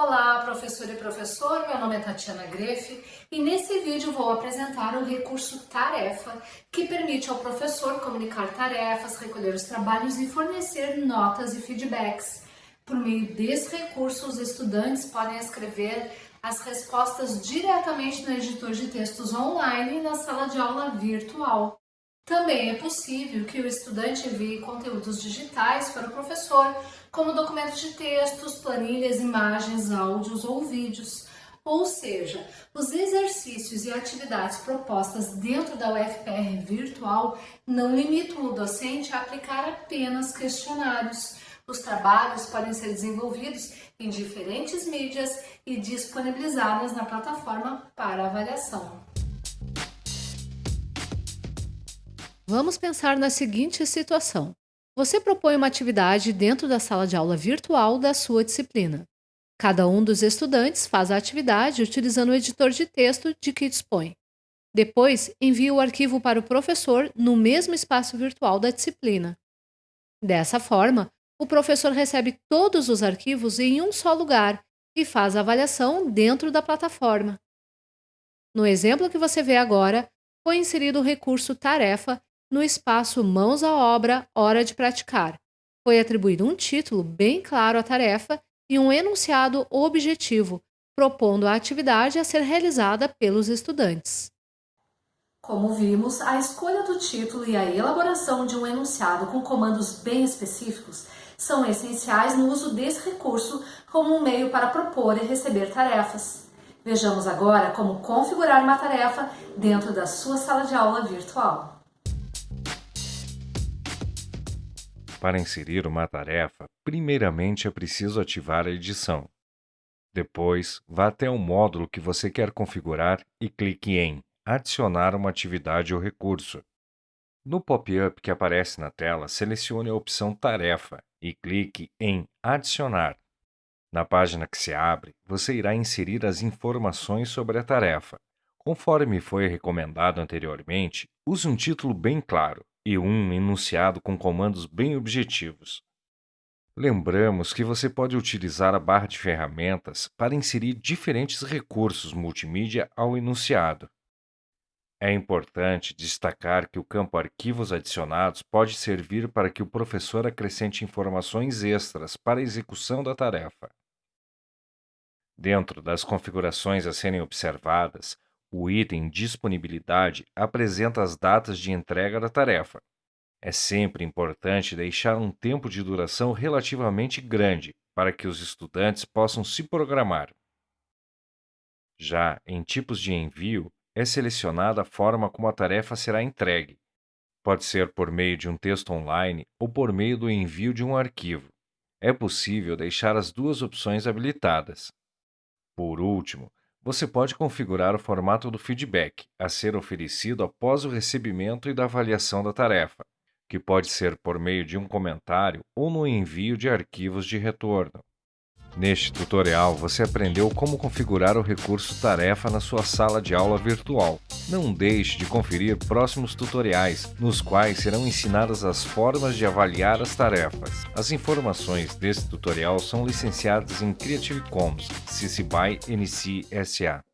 Olá, professor e professor, meu nome é Tatiana Grefe e nesse vídeo vou apresentar o recurso Tarefa, que permite ao professor comunicar tarefas, recolher os trabalhos e fornecer notas e feedbacks. Por meio desse recurso, os estudantes podem escrever as respostas diretamente no editor de textos online e na sala de aula virtual. Também é possível que o estudante envie conteúdos digitais para o professor, como documentos de textos, planilhas, imagens, áudios ou vídeos. Ou seja, os exercícios e atividades propostas dentro da UFPR virtual não limitam o docente a aplicar apenas questionários. Os trabalhos podem ser desenvolvidos em diferentes mídias e disponibilizados na plataforma para avaliação. Vamos pensar na seguinte situação. Você propõe uma atividade dentro da sala de aula virtual da sua disciplina. Cada um dos estudantes faz a atividade utilizando o editor de texto de que dispõe. Depois, envia o arquivo para o professor no mesmo espaço virtual da disciplina. Dessa forma, o professor recebe todos os arquivos em um só lugar e faz a avaliação dentro da plataforma. No exemplo que você vê agora, foi inserido o recurso Tarefa no espaço Mãos à Obra, Hora de Praticar. Foi atribuído um título bem claro à tarefa e um enunciado objetivo, propondo a atividade a ser realizada pelos estudantes. Como vimos, a escolha do título e a elaboração de um enunciado com comandos bem específicos são essenciais no uso desse recurso como um meio para propor e receber tarefas. Vejamos agora como configurar uma tarefa dentro da sua sala de aula virtual. Para inserir uma tarefa, primeiramente é preciso ativar a edição. Depois, vá até o módulo que você quer configurar e clique em Adicionar uma atividade ou recurso. No pop-up que aparece na tela, selecione a opção Tarefa e clique em Adicionar. Na página que se abre, você irá inserir as informações sobre a tarefa. Conforme foi recomendado anteriormente, use um título bem claro, e um enunciado com comandos bem objetivos. Lembramos que você pode utilizar a barra de ferramentas para inserir diferentes recursos multimídia ao enunciado. É importante destacar que o campo Arquivos Adicionados pode servir para que o professor acrescente informações extras para a execução da tarefa. Dentro das configurações a serem observadas, o item Disponibilidade apresenta as datas de entrega da tarefa. É sempre importante deixar um tempo de duração relativamente grande para que os estudantes possam se programar. Já em tipos de envio, é selecionada a forma como a tarefa será entregue. Pode ser por meio de um texto online ou por meio do envio de um arquivo. É possível deixar as duas opções habilitadas. Por último, você pode configurar o formato do feedback a ser oferecido após o recebimento e da avaliação da tarefa, que pode ser por meio de um comentário ou no envio de arquivos de retorno. Neste tutorial, você aprendeu como configurar o recurso Tarefa na sua sala de aula virtual. Não deixe de conferir próximos tutoriais, nos quais serão ensinadas as formas de avaliar as tarefas. As informações deste tutorial são licenciadas em Creative Commons, CC BY NC SA.